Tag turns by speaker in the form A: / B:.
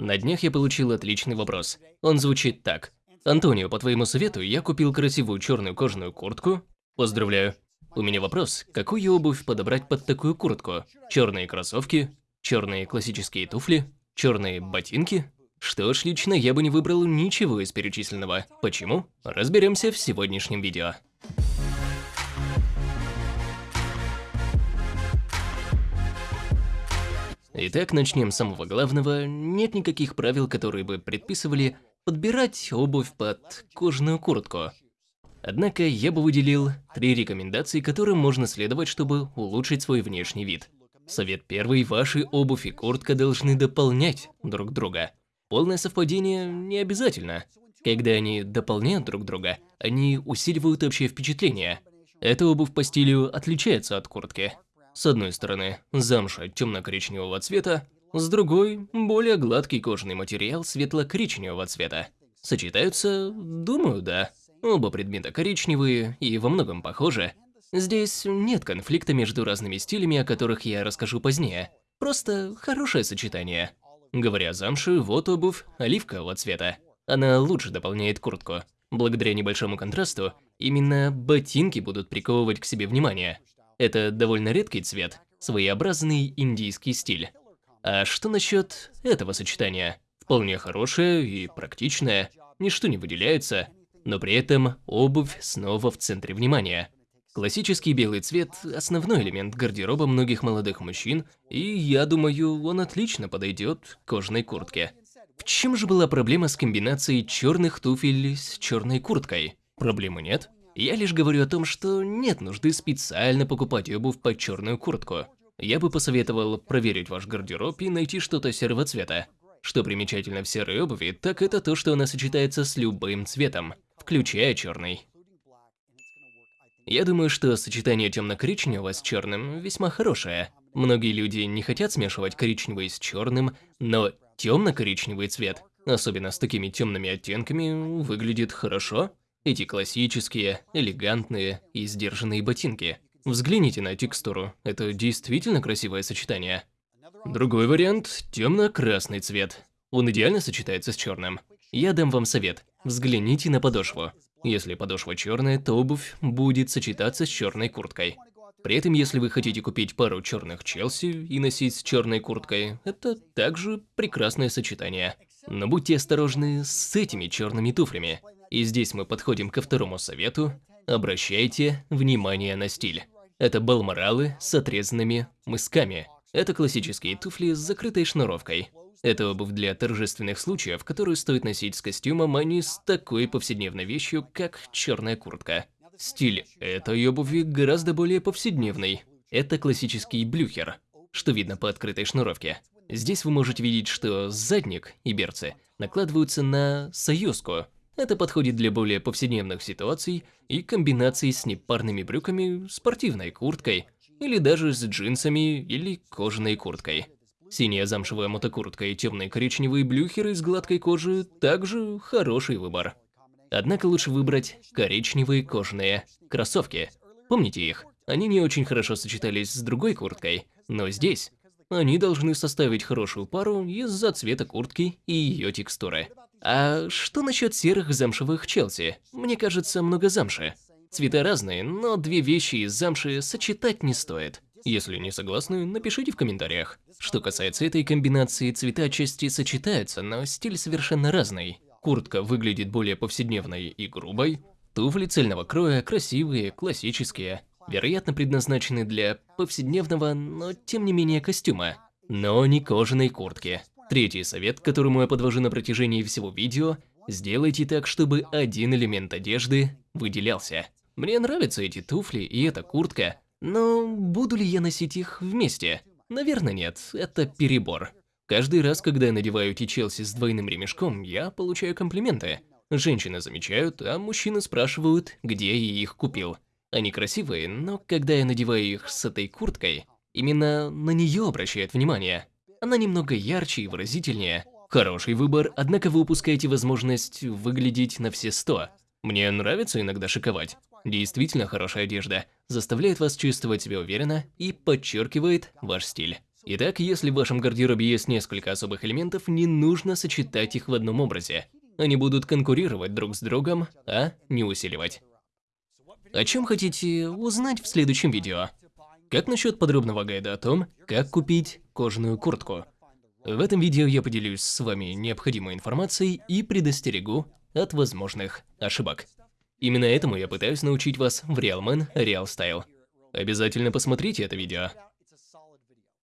A: На днях я получил отличный вопрос. Он звучит так. Антонио, по твоему совету, я купил красивую черную кожаную куртку. Поздравляю. У меня вопрос, какую обувь подобрать под такую куртку? Черные кроссовки, черные классические туфли, черные ботинки? Что ж, лично я бы не выбрал ничего из перечисленного. Почему? Разберемся в сегодняшнем видео. Итак, начнем с самого главного. Нет никаких правил, которые бы предписывали подбирать обувь под кожаную куртку. Однако я бы выделил три рекомендации, которым можно следовать, чтобы улучшить свой внешний вид. Совет первый – ваши обувь и куртка должны дополнять друг друга. Полное совпадение не обязательно. Когда они дополняют друг друга, они усиливают общее впечатление. Эта обувь по стилю отличается от куртки. С одной стороны, замша темно-коричневого цвета, с другой – более гладкий кожаный материал светло-коричневого цвета. Сочетаются? Думаю, да. Оба предмета коричневые и во многом похожи. Здесь нет конфликта между разными стилями, о которых я расскажу позднее. Просто хорошее сочетание. Говоря о замше, вот обувь оливкового цвета. Она лучше дополняет куртку. Благодаря небольшому контрасту, именно ботинки будут приковывать к себе внимание. Это довольно редкий цвет, своеобразный индийский стиль. А что насчет этого сочетания? Вполне хорошее и практичное, ничто не выделяется, но при этом обувь снова в центре внимания. Классический белый цвет – основной элемент гардероба многих молодых мужчин, и я думаю, он отлично подойдет к кожаной куртке. В чем же была проблема с комбинацией черных туфель с черной курткой? Проблемы нет. Я лишь говорю о том, что нет нужды специально покупать обувь под черную куртку. Я бы посоветовал проверить ваш гардероб и найти что-то серого цвета. Что примечательно в серой обуви, так это то, что она сочетается с любым цветом, включая черный. Я думаю, что сочетание темно-коричневого с черным весьма хорошее. Многие люди не хотят смешивать коричневый с черным, но темно-коричневый цвет, особенно с такими темными оттенками, выглядит хорошо. Эти классические, элегантные и сдержанные ботинки. Взгляните на текстуру, это действительно красивое сочетание. Другой вариант – темно-красный цвет. Он идеально сочетается с черным. Я дам вам совет. Взгляните на подошву. Если подошва черная, то обувь будет сочетаться с черной курткой. При этом, если вы хотите купить пару черных Челси и носить с черной курткой, это также прекрасное сочетание. Но будьте осторожны с этими черными туфлями. И здесь мы подходим ко второму совету. Обращайте внимание на стиль. Это балморалы с отрезанными мысками. Это классические туфли с закрытой шнуровкой. Это обувь для торжественных случаев, которую стоит носить с костюмом, а не с такой повседневной вещью, как черная куртка. Стиль этой обуви гораздо более повседневный. Это классический блюхер, что видно по открытой шнуровке. Здесь вы можете видеть, что задник и берцы накладываются на союзку, это подходит для более повседневных ситуаций и комбинаций с непарными брюками, спортивной курткой или даже с джинсами или кожаной курткой. Синяя замшевая мотокуртка и темные коричневые блюхеры из гладкой кожи также хороший выбор. Однако лучше выбрать коричневые кожаные кроссовки. Помните их? Они не очень хорошо сочетались с другой курткой, но здесь они должны составить хорошую пару из-за цвета куртки и ее текстуры. А что насчет серых замшевых Челси? Мне кажется, много замши. Цвета разные, но две вещи из замши сочетать не стоит. Если не согласны, напишите в комментариях. Что касается этой комбинации, цвета отчасти сочетаются, но стиль совершенно разный. Куртка выглядит более повседневной и грубой, туфли цельного кроя красивые, классические, вероятно предназначены для повседневного, но тем не менее костюма, но не кожаной куртки. Третий совет, которому я подвожу на протяжении всего видео, сделайте так, чтобы один элемент одежды выделялся. Мне нравятся эти туфли и эта куртка, но буду ли я носить их вместе? Наверное нет, это перебор. Каждый раз, когда я надеваю эти Челси с двойным ремешком, я получаю комплименты. Женщины замечают, а мужчины спрашивают, где я их купил. Они красивые, но когда я надеваю их с этой курткой, именно на нее обращают внимание. Она немного ярче и выразительнее. Хороший выбор, однако вы упускаете возможность выглядеть на все сто. Мне нравится иногда шиковать. Действительно хорошая одежда заставляет вас чувствовать себя уверенно и подчеркивает ваш стиль. Итак, если в вашем гардеробе есть несколько особых элементов, не нужно сочетать их в одном образе. Они будут конкурировать друг с другом, а не усиливать. О чем хотите узнать в следующем видео? Как насчет подробного гайда о том, как купить кожаную куртку? В этом видео я поделюсь с вами необходимой информацией и предостерегу от возможных ошибок. Именно этому я пытаюсь научить вас в Realman Real Style. Обязательно посмотрите это видео.